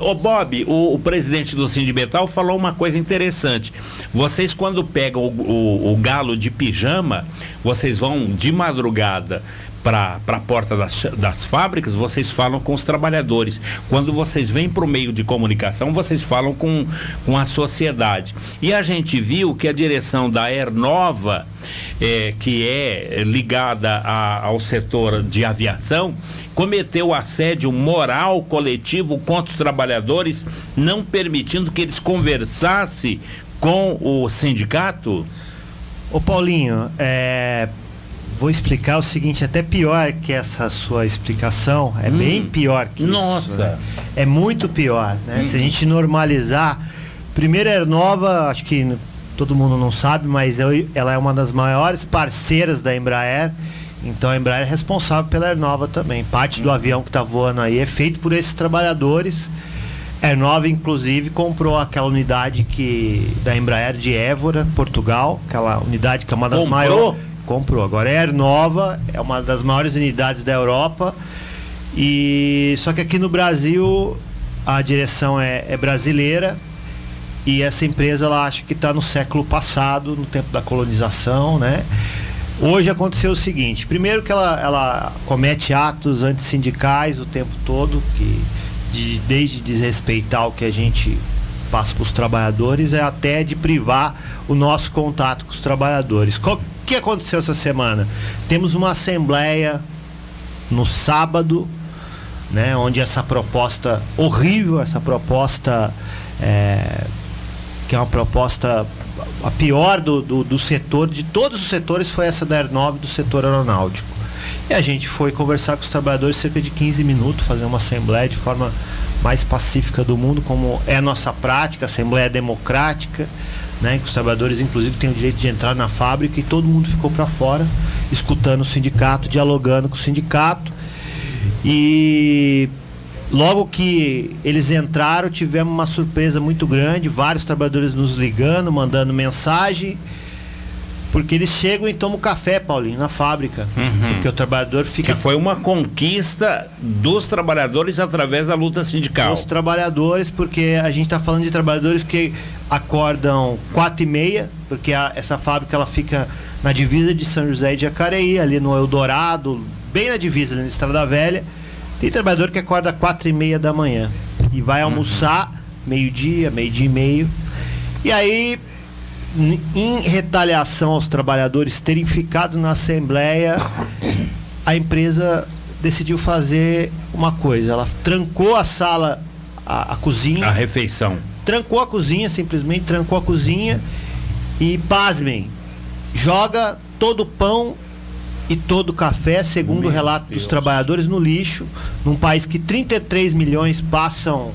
Ô Bob, o, o, presidente do Sindimetal falou uma coisa interessante. Vocês quando pegam o, o, o galo de pijama, vocês vão de madrugada para a porta das, das fábricas, vocês falam com os trabalhadores. Quando vocês vêm para o meio de comunicação, vocês falam com, com a sociedade. E a gente viu que a direção da Air Nova, é, que é ligada a, ao setor de aviação, cometeu assédio moral coletivo contra os trabalhadores, não permitindo que eles conversassem com o sindicato? Ô Paulinho, é, vou explicar o seguinte, até pior que essa sua explicação, é hum. bem pior que Nossa. isso. Né? É muito pior, né? Hum. Se a gente normalizar, primeiro é nova, acho que todo mundo não sabe, mas ela é uma das maiores parceiras da Embraer. Então a Embraer é responsável pela Aernova também. Parte do hum. avião que está voando aí é feito por esses trabalhadores. A Aernova, inclusive, comprou aquela unidade que da Embraer de Évora, Portugal, aquela unidade que é uma das maiores comprou. Agora é nova, é uma das maiores unidades da Europa. E só que aqui no Brasil a direção é, é brasileira e essa empresa ela acha que está no século passado, no tempo da colonização, né? Hoje aconteceu o seguinte: primeiro que ela, ela comete atos antissindicais o tempo todo, que de, desde desrespeitar o que a gente passa para os trabalhadores é até de privar o nosso contato com os trabalhadores. Que aconteceu essa semana? Temos uma assembleia no sábado, né, onde essa proposta horrível, essa proposta é, que é uma proposta a pior do, do, do, setor, de todos os setores, foi essa da Aernov do setor aeronáutico. E a gente foi conversar com os trabalhadores cerca de 15 minutos, fazer uma assembleia de forma mais pacífica do mundo, como é nossa prática, assembleia democrática, né, que os trabalhadores inclusive têm o direito de entrar na fábrica e todo mundo ficou para fora, escutando o sindicato, dialogando com o sindicato. E logo que eles entraram, tivemos uma surpresa muito grande, vários trabalhadores nos ligando, mandando mensagem porque eles chegam e tomam café, Paulinho, na fábrica. Uhum. Porque o trabalhador fica. Que foi uma conquista dos trabalhadores através da luta sindical. Dos trabalhadores, porque a gente está falando de trabalhadores que acordam quatro e meia, porque a, essa fábrica ela fica na divisa de São José e de Jacareí, ali no Eldorado, bem na divisa, ali na Estrada Velha. Tem trabalhador que acorda quatro e meia da manhã e vai uhum. almoçar uhum. meio-dia, meio-dia e meio. E aí em retaliação aos trabalhadores terem ficado na Assembleia, a empresa decidiu fazer uma coisa. Ela trancou a sala, a, a cozinha. A refeição. Trancou a cozinha, simplesmente trancou a cozinha. E, pasmem, joga todo o pão e todo o café, segundo Meu o relato Deus. dos trabalhadores, no lixo. Num país que 33 milhões passam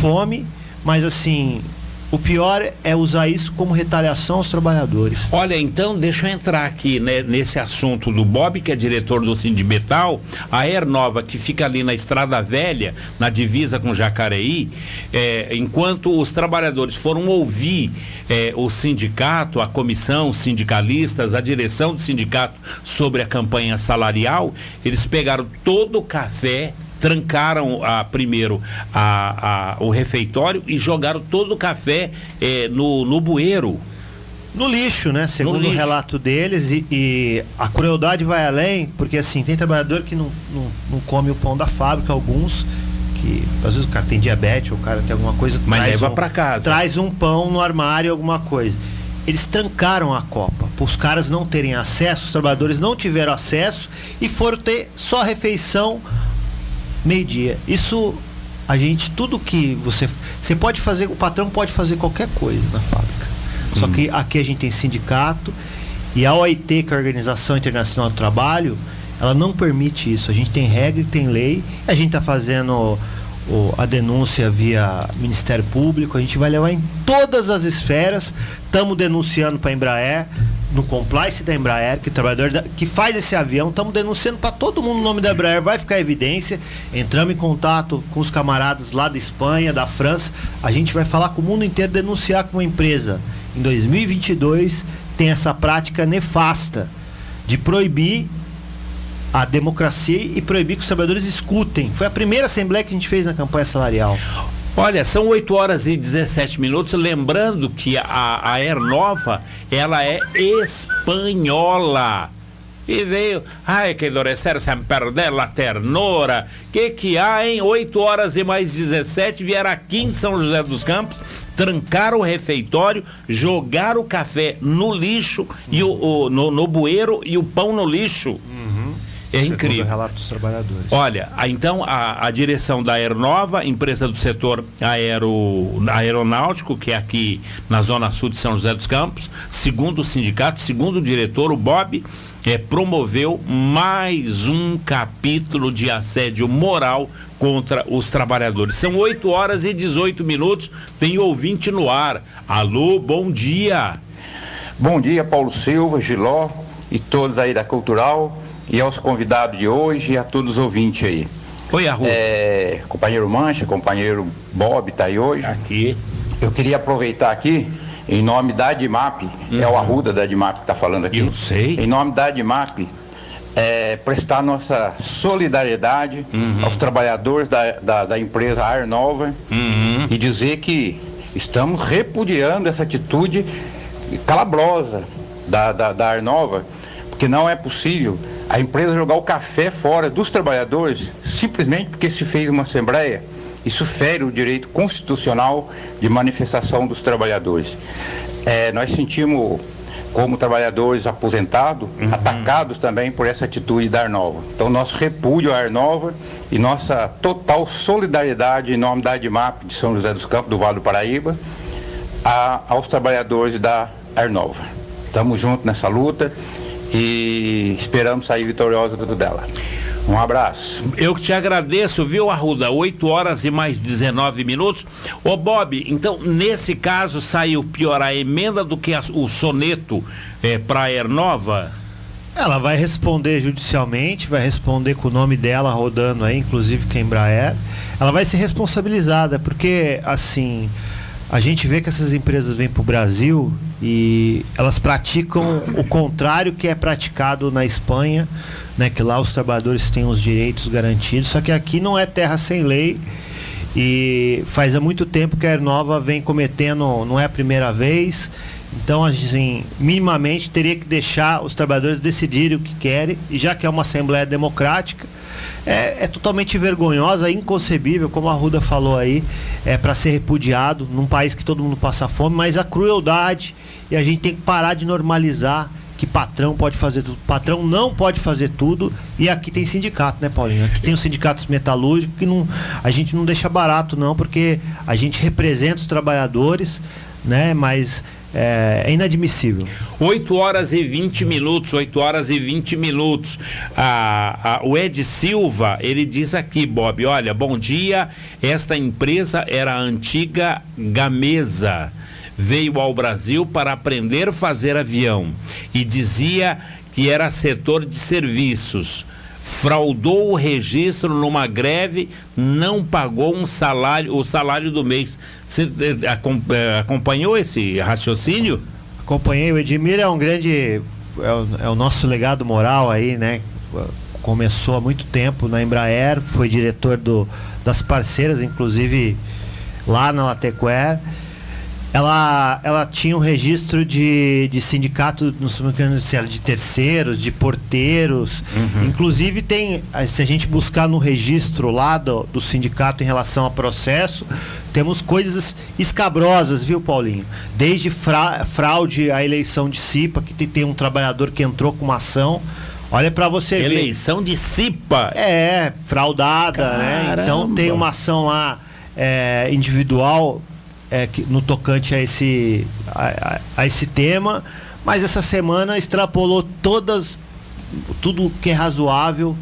fome. Mas, assim, o pior é usar isso como retaliação aos trabalhadores. Olha, então, deixa eu entrar aqui né, nesse assunto do Bob, que é diretor do Sindimetal, a Nova que fica ali na Estrada Velha, na divisa com Jacareí, é, enquanto os trabalhadores foram ouvir é, o sindicato, a comissão, os sindicalistas, a direção do sindicato sobre a campanha salarial, eles pegaram todo o café trancaram a, primeiro a, a, o refeitório e jogaram todo o café é, no, no bueiro. No lixo, né? Segundo lixo. o relato deles, e, e, a crueldade vai além, porque assim, tem trabalhador que não, não, não come o pão da fábrica, alguns que às vezes o cara tem diabetes, ou o cara tem alguma coisa, mas leva um, para casa. Traz um pão no armário, alguma coisa. Eles trancaram a Copa, para os caras não terem acesso, os trabalhadores não tiveram acesso e foram ter só refeição meio-dia. Isso a gente tudo que você você pode fazer, o patrão pode fazer qualquer coisa na fábrica. Só hum. que aqui a gente tem sindicato e a OIT, que é a Organização Internacional do Trabalho, ela não permite isso. A gente tem regra e tem lei. A gente está fazendo o, a denúncia via Ministério Público, a gente vai levar em todas as esferas. Estamos denunciando para a Embraer, no compliance da Embraer, que trabalhador da, que faz esse avião, estamos denunciando para todo mundo o nome da Embraer, vai ficar evidência. Entramos em contato com os camaradas lá da Espanha, da França. A gente vai falar com o mundo inteiro, denunciar que uma empresa em 2022 tem essa prática nefasta de proibir a democracia e proibir que os trabalhadores escutem. Foi a primeira assembleia que a gente fez na campanha salarial. Olha, são 8 horas e 17 minutos. Lembrando que a, a Ernova, ela é espanhola. E veio, ai, que endurecer sem perder la ternura. Que que há, em 8 horas e mais 17, vieram aqui em São José dos Campos, trancar o refeitório, jogar o café no lixo, e o, o no, no bueiro e o pão no lixo. É incrível. o relato dos trabalhadores. Olha, a- então a, a direção da Aeronova, empresa do setor aero, aeronáutico, que é aqui na zona sul de São José dos Campos, segundo o sindicato, segundo o diretor, o Bob, é, promoveu mais um capítulo de assédio moral contra os trabalhadores. São 8 horas e 18 minutos, tem ouvinte no ar. Alô, bom dia. Bom dia, Paulo Silva, Giló e todos aí da Cultural e aos convidados de hoje e a todos os ouvintes aí. Oi, Arru. É, companheiro Mancha, companheiro Bob tá aí hoje. Aqui. Eu queria aproveitar aqui, em nome da Admap, é o Arruda da Admap que está falando aqui. Eu sei. Em nome da Admap, é, prestar nossa solidariedade aos trabalhadores da, da, da empresa Ar Nova e dizer que estamos repudiando essa atitude calabrosa da, da, da Ar Nova, porque não é possível a empresa jogar o café fora dos trabalhadores simplesmente porque se fez uma assembleia. Isso fere o direito constitucional de manifestação dos trabalhadores. É, nós sentimos, como trabalhadores aposentados, atacados também por essa atitude da Arnova. Então, nosso repúdio à Arnova e nossa total solidariedade em nome da ADMAP de São José dos Campos, do Vale do Paraíba, a- aos trabalhadores da Arnova. Estamos juntos nessa luta e esperamos sair vitoriosos tudo dela. Um abraço. Eu que te agradeço, viu, Arruda? 8 horas e mais 19 minutos. Ô, Bob, então, nesse caso, saiu pior a emenda do que a- o soneto é, para a Ernova? Ela vai responder judicialmente, vai responder com o nome dela rodando aí, inclusive que é a Embraer. Ela vai ser responsabilizada, porque assim, a gente vê que essas empresas vêm para o Brasil e elas praticam o contrário que é praticado na Espanha, né? Que lá os trabalhadores têm os direitos garantidos, só que aqui não é terra sem lei. E faz há muito tempo que a Aernova vem cometendo, não é a primeira vez. Então, assim, minimamente teria que deixar os trabalhadores decidirem o que querem, e já que é uma Assembleia Democrática, é, é totalmente vergonhosa, inconcebível, como a Ruda falou aí, é para ser repudiado num país que todo mundo passa fome, mas a crueldade, e a gente tem que parar de normalizar que patrão pode fazer tudo. Patrão não pode fazer tudo. E aqui tem sindicato, né, Paulinho? Aqui tem os sindicatos metalúrgicos que não, a gente não deixa barato, não, porque a gente representa os trabalhadores, né? Mas é, é inadmissível. 8 horas e 20 minutos, 8 horas e 20 minutos. O Ed Silva, ele diz aqui, Bob, olha, bom dia, esta empresa era a antiga Gamesa. Veio ao Brasil para aprender a fazer avião e dizia que era setor de serviços. Fraudou o registro numa greve, não pagou um salário, o salário do mês. Você eh, acompanhou esse raciocínio? Acompanhei, o Edmir é um grande. É o, é o nosso legado moral aí, né? Começou há muito tempo na Embraer, foi diretor do, das parceiras, inclusive lá na Latequer. Ela, ela tinha um registro de, de sindicato, não sei se era de terceiros, de porteiros. Inclusive tem, eh, se a gente buscar no registro lá do, do sindicato em relação a processo, temos coisas escabrosas, viu, Paulinho? Desde fra- fraude à eleição de CIPA, que tem, tem um trabalhador que entrou com uma ação. Olha para você ver. Eleição de CIPA. É, fraudada, né? Caramba. Então tem uma ação lá é, individual é, que- no tocante a esse, a, a- a esse tema, mas essa semana extrapolou todas, tudo que é razoável,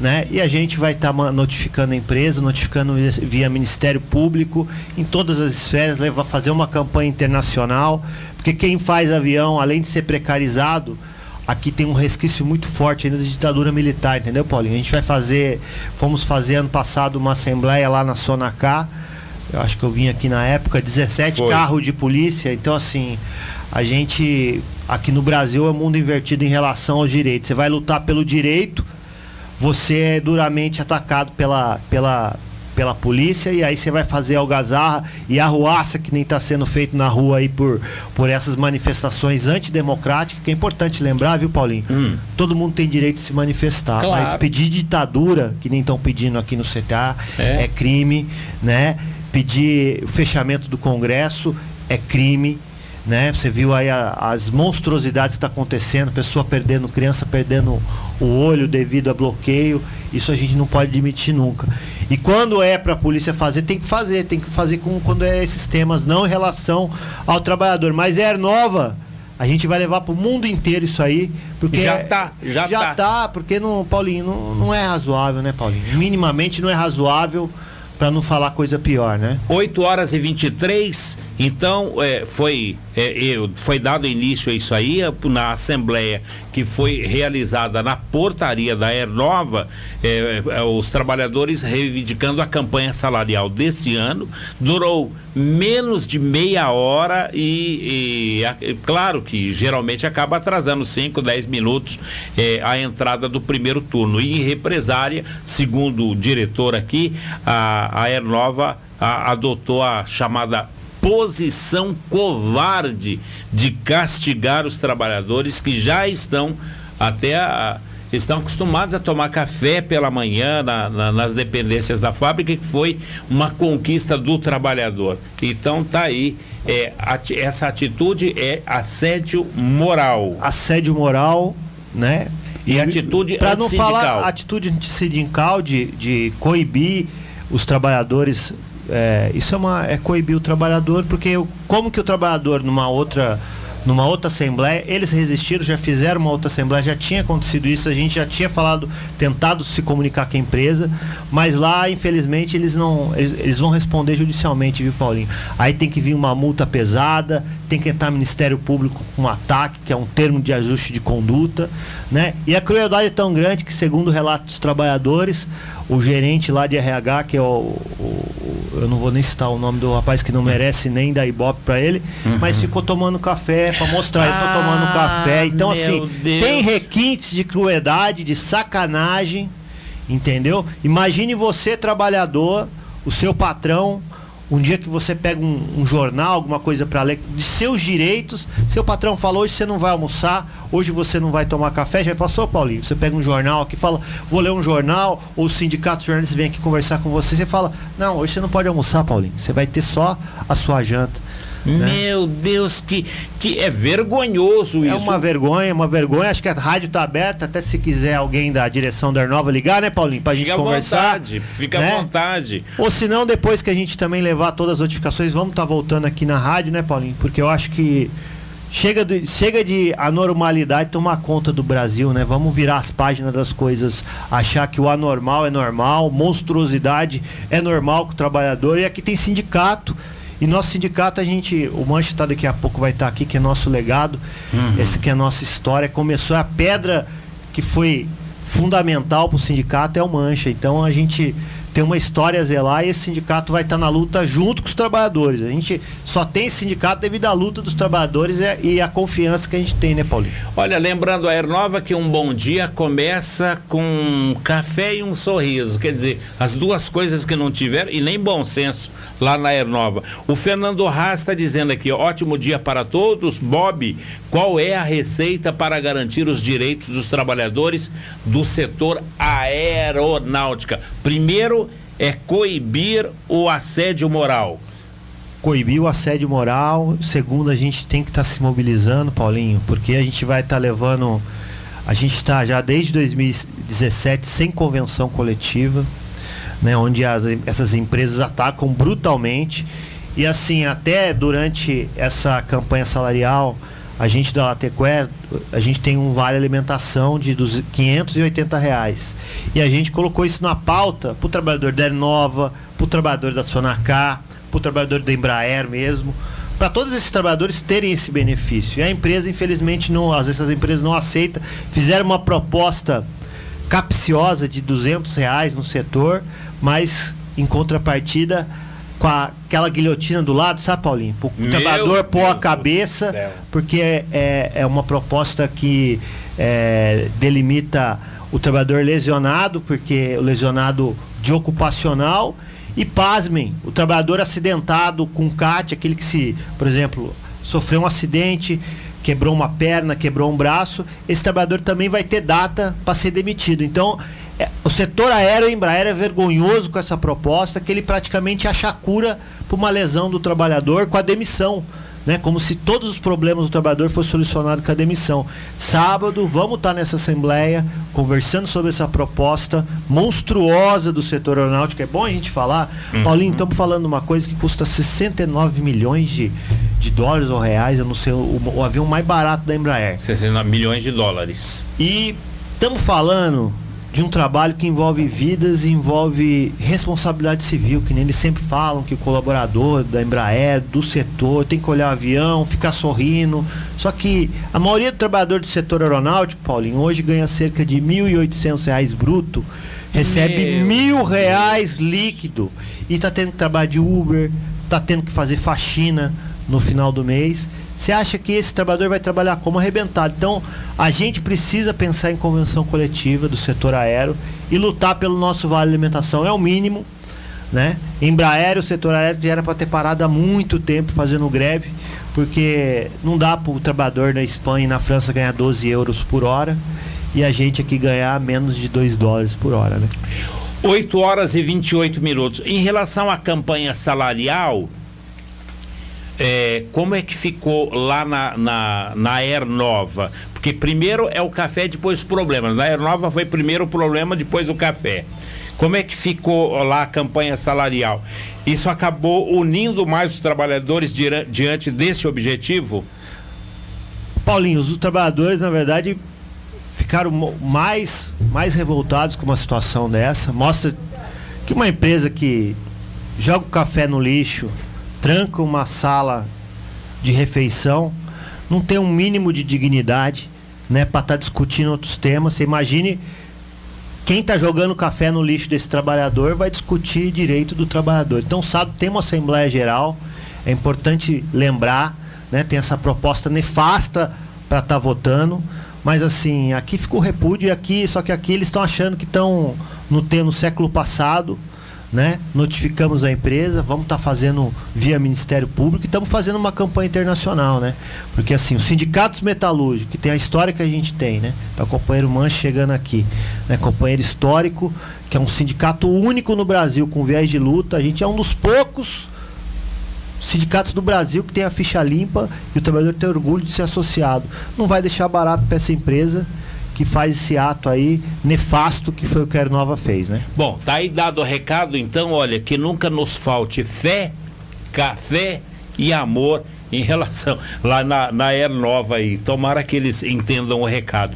né? E a gente vai estar notificando a empresa, notificando via Ministério Público, em todas as esferas, levar, fazer uma campanha internacional, porque quem faz avião, além de ser precarizado, aqui tem um resquício muito forte ainda da ditadura militar, entendeu, Paulinho? A gente vai fazer, fomos fazer ano passado uma assembleia lá na Sonacá, eu acho que eu vim aqui na época, 17 Foi. carros de polícia, então assim, a gente aqui no Brasil é mundo invertido em relação aos direitos. Você vai lutar pelo direito, você é duramente atacado pela, pela, pela polícia e aí você vai fazer algazarra e arruaça que nem está sendo feito na rua aí por, por essas manifestações antidemocráticas, que é importante lembrar, viu, Paulinho? Hum. Todo mundo tem direito de se manifestar, Claro. mas pedir ditadura, que nem estão pedindo aqui no CTA, É. é. crime, né? Pedir o fechamento do Congresso é crime. Né? Você viu aí a- as monstruosidades que está acontecendo, pessoa perdendo, criança perdendo o olho devido a bloqueio. Isso a gente não pode admitir nunca. E quando é para a polícia fazer, tem que fazer, tem que fazer com quando é esses temas, não em relação ao trabalhador. Mas é nova, a gente vai levar para o mundo inteiro isso aí, porque Já tá, já já tá. tá, porque não, Paulinho, não, não é razoável, né, Paulinho? Minimamente não é razoável para não falar coisa pior, né? 8 horas e 23, então é, foi, é, eu- foi dado início a isso aí é, na Assembleia que foi realizada na portaria da Ernova, é, é, os trabalhadores reivindicando a campanha salarial desse ano, durou menos de meia hora e, e, é claro que geralmente acaba atrasando 5, 10 minutos é, a entrada do primeiro turno. E em represária, segundo o diretor aqui, a, a Ernova a- adotou a chamada posição covarde de castigar os trabalhadores que já estão até a- estão acostumados a tomar café pela manhã na- na- nas dependências da fábrica que foi uma conquista do trabalhador então tá aí é, ati- essa atitude é assédio moral Assédio moral, né? E atitude Para não falar atitude antissindical de, de coibir os trabalhadores. É, isso é, uma, é coibir o trabalhador, porque o- como que o trabalhador numa outra numa outra assembleia, eles resistiram, já fizeram uma outra assembleia, já tinha acontecido isso, a gente já tinha falado, tentado se comunicar com a empresa, mas lá, infelizmente, eles não. Eles, eles vão responder judicialmente, viu, Paulinho? Aí tem que vir uma multa pesada, tem que entrar Ministério Público com um ataque, que é um termo de ajuste de conduta, né? E a crueldade é tão grande que, segundo o relato dos trabalhadores, o gerente lá de RH, que é o, o- eu não vou nem citar o nome do rapaz que não merece nem dar ibope pra ele, mas ficou tomando café pra mostrar, eu tô tomando Ah, café. Então, assim, Deus. tem requintes de crueldade, de sacanagem, entendeu? Imagine você, trabalhador, o seu patrão, um dia que você pega um, um jornal, alguma coisa para ler, de seus direitos, seu patrão falou, hoje você não vai almoçar, hoje você não vai tomar café, já passou, Paulinho? Você pega um jornal aqui, fala, vou ler um jornal, ou o sindicato de jornalistas vem aqui conversar com você, você fala, não, hoje você não pode almoçar, Paulinho, você vai ter só a sua janta. Né? meu Deus que que é vergonhoso É isso uma vergonha, uma vergonha. Acho que a rádio tá aberta, até se quiser alguém da direção da Arnova ligar, né, Paulinho? Pra gente fica à conversar. vontade fica né? à vontade Ou se não, depois que a gente também levar todas as notificações, vamos estar voltando aqui na rádio, né, Paulinho? Porque eu acho que chega de, chega de anormalidade tomar conta do Brasil, né? Vamos virar as páginas das coisas, achar que o anormal é normal, monstruosidade é normal com o trabalhador. E aqui tem sindicato. E nosso sindicato, a gente. O Mancha tá daqui a pouco vai estar aqui, que é nosso legado. Esse que é a nossa história. Começou a pedra que foi fundamental para o sindicato é o Mancha. Então a gente tem uma história a zelar e esse sindicato vai estar na luta junto com os trabalhadores. A gente só tem esse sindicato devido à luta dos trabalhadores e a confiança que a gente tem, né, Paulinho? Olha, lembrando a Ernova que um bom dia começa com um café e um sorriso. Quer dizer, as duas coisas que não tiveram, e nem bom senso lá na Ernova. O Fernando Haas está dizendo aqui: ótimo dia para todos. Bob, qual é a receita para garantir os direitos dos trabalhadores do setor aeronáutica? Primeiro é coibir o assédio moral. Coibir o assédio moral. Segundo, a gente tem que estar se mobilizando, Paulinho, porque a gente vai estar levando. A gente está já desde 2017 sem convenção coletiva, né, onde as- essas empresas atacam brutalmente. E assim, até durante essa campanha salarial, a gente da Latequer, a gente tem um vale alimentação de dos 580 reais. E a gente colocou isso na pauta para o trabalhador da Nova, para o trabalhador da Sonacá, para o trabalhador da Embraer mesmo, para todos esses trabalhadores terem esse benefício. E a empresa, infelizmente, não, às vezes as empresas não aceitam, fizeram uma proposta capciosa de 200 reais no setor, mas em contrapartida com a- aquela guilhotina do lado, sabe, Paulinho? O trabalhador pôr a cabeça, porque é, é, é uma proposta que é, delimita o trabalhador lesionado, porque o lesionado de ocupacional, e pasmem, o trabalhador acidentado com CAT, aquele que se, por exemplo, sofreu um acidente, quebrou uma perna, quebrou um braço, esse trabalhador também vai ter data para ser demitido. Então, o setor aéreo Embraer é vergonhoso com essa proposta, que ele praticamente acha cura para uma lesão do trabalhador com a demissão né? Como se todos os problemas do trabalhador fossem solucionados com a demissão. Sábado, vamos estar nessa assembleia conversando sobre essa proposta monstruosa do setor aeronáutico. É bom a gente falar. Uhum. Paulinho, estamos falando uma coisa que custa 69 milhões de, de dólares ou reais, eu não sei, o, o avião mais barato da Embraer. 69 milhões de dólares. E estamos falando de um trabalho que envolve vidas e envolve responsabilidade civil, que nem eles sempre falam que o colaborador da Embraer, do setor, tem que olhar o avião, ficar sorrindo. Só que a maioria do trabalhador do setor aeronáutico, Paulinho, hoje ganha cerca de R$ 1.800 bruto, recebe Meu mil reais líquido e está tendo que trabalhar de Uber, está tendo que fazer faxina no final do mês. Você acha que esse trabalhador vai trabalhar como arrebentado? Então, a gente precisa pensar em convenção coletiva do setor aéreo e lutar pelo nosso vale alimentação. É o mínimo, né? Embraer, o setor aéreo já era para ter parado há muito tempo fazendo greve, porque não dá para o trabalhador na Espanha e na França ganhar 12 euros por hora e a gente aqui ganhar menos de 2 dólares por hora, né? 8 horas e 28 minutos. Em relação à campanha salarial, é, como é que ficou lá na, na, na Air Nova? Porque primeiro é o café, depois os problemas. Na Air Nova foi primeiro o problema, depois o café. Como é que ficou lá a campanha salarial? Isso acabou unindo mais os trabalhadores diante desse objetivo? Paulinho, os trabalhadores, na verdade, ficaram mais, mais revoltados com uma situação dessa. Mostra que uma empresa que joga o café no lixo, tranca uma sala de refeição, não tem um mínimo de dignidade, né, para estar tá discutindo outros temas. Você imagine quem está jogando café no lixo desse trabalhador vai discutir direito do trabalhador. Então, sabe, tem uma Assembleia Geral, é importante lembrar, né, tem essa proposta nefasta para estar tá votando, mas assim, aqui ficou repúdio aqui, só que aqui eles estão achando que estão no, no século passado, né? Notificamos a empresa, vamos estar tá fazendo via Ministério Público e estamos fazendo uma campanha internacional, né? Porque assim, os sindicatos metalúrgicos, que tem a história que a gente tem, né? Tá o companheiro Manche chegando aqui, né? Companheiro histórico, que é um sindicato único no Brasil com viés de luta. A gente é um dos poucos sindicatos do Brasil que tem a ficha limpa e o trabalhador tem orgulho de ser associado. Não vai deixar barato para essa empresa que faz esse ato aí nefasto que foi o que a Nova fez, né? Bom, tá aí dado o recado, então, olha, que nunca nos falte fé, café e amor em relação lá na, na Air Nova aí. Tomara que eles entendam o recado.